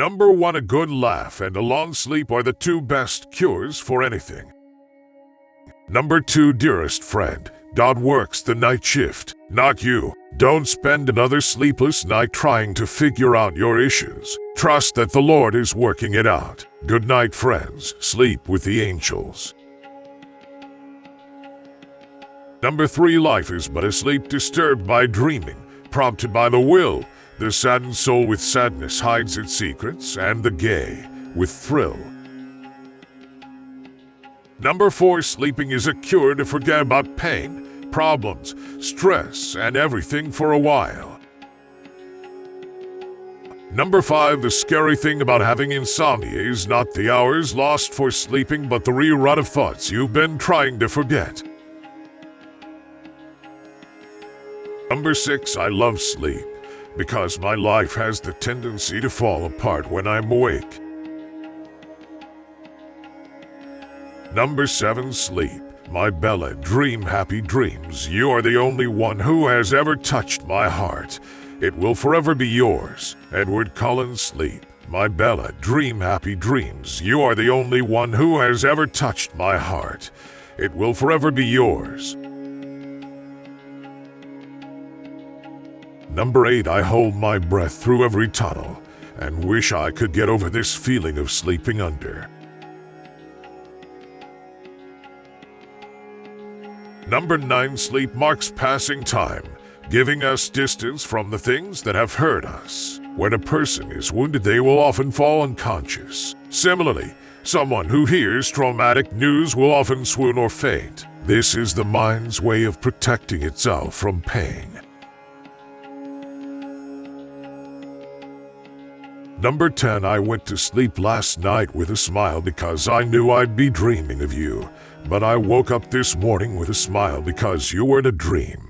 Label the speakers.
Speaker 1: Number one, a good laugh and a long sleep are the two best cures for anything. Number two, dearest friend, God works the night shift, not you. Don't spend another sleepless night trying to figure out your issues. Trust that the Lord is working it out. Good night, friends. Sleep with the angels. Number three, life is but a sleep disturbed by dreaming, prompted by the will. The saddened soul with sadness hides its secrets, and the gay with thrill. Number four, sleeping is a cure to forget about pain, problems, stress, and everything for a while. Number five, the scary thing about having insomnia is not the hours lost for sleeping, but the rerun of thoughts you've been trying to forget. Number six, I love sleep because my life has the tendency to fall apart when I'm awake. Number seven, sleep. My Bella, dream happy dreams. You are the only one who has ever touched my heart. It will forever be yours. Edward Cullen, sleep. My Bella, dream happy dreams. You are the only one who has ever touched my heart. It will forever be yours. Number 8, I hold my breath through every tunnel and wish I could get over this feeling of sleeping under. Number 9, sleep marks passing time, giving us distance from the things that have hurt us. When a person is wounded, they will often fall unconscious. Similarly, someone who hears traumatic news will often swoon or faint. This is the mind's way of protecting itself from pain. Number 10, I went to sleep last night with a smile because I knew I'd be dreaming of you. But I woke up this morning with a smile because you were in a dream.